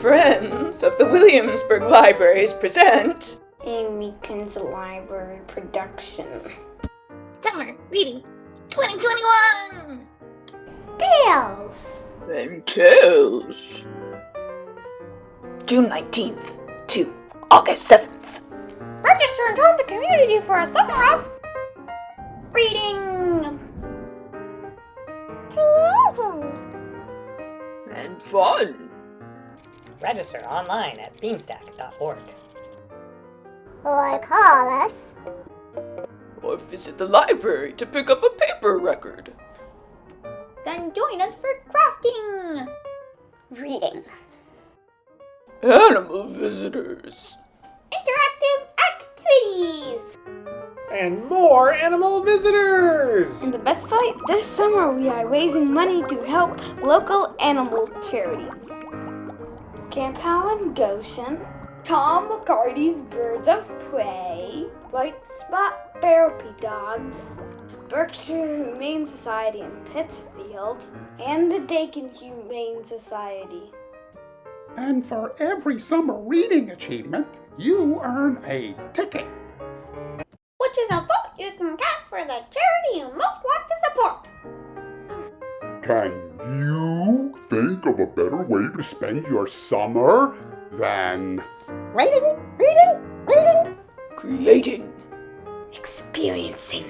Friends of the Williamsburg Libraries present A Meekins Library production. Summer Reading 2021! Tails! and Tales. June 19th to August 7th. Register and join the community for a summer of reading! Creating! And fun. Register online at beanstack.org. Or call us. Or visit the library to pick up a paper record. Then join us for crafting! Reading. Animal visitors. Interactive activities! and more animal visitors! And the best part, this summer we are raising money to help local animal charities. Camp Howard Goshen, Tom McCarty's Birds of Prey, White Spot Therapy Dogs, Berkshire Humane Society in Pittsfield, and the Dakin Humane Society. And for every summer reading achievement, you earn a ticket. Which is a vote you can cast for the charity you most want to support. Can you think of a better way to spend your summer than Reading, reading, reading. Creating. Experiencing.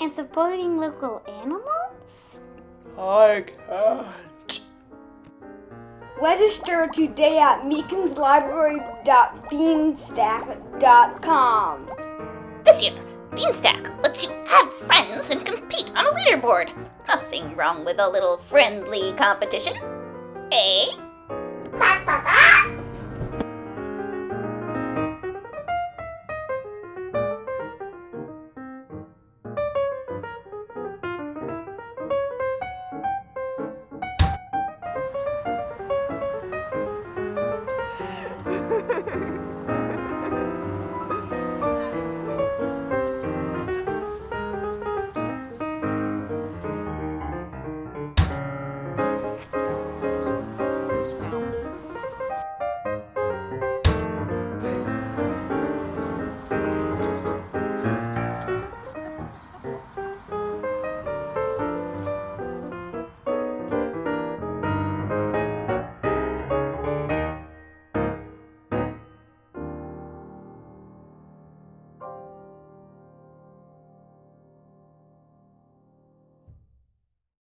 And supporting local animals? I can't. Uh, Register today at meekinslibrary.beanstack.com. This year, Beanstack lets you add friends and compete on a leaderboard. Nothing wrong with a little friendly competition, eh?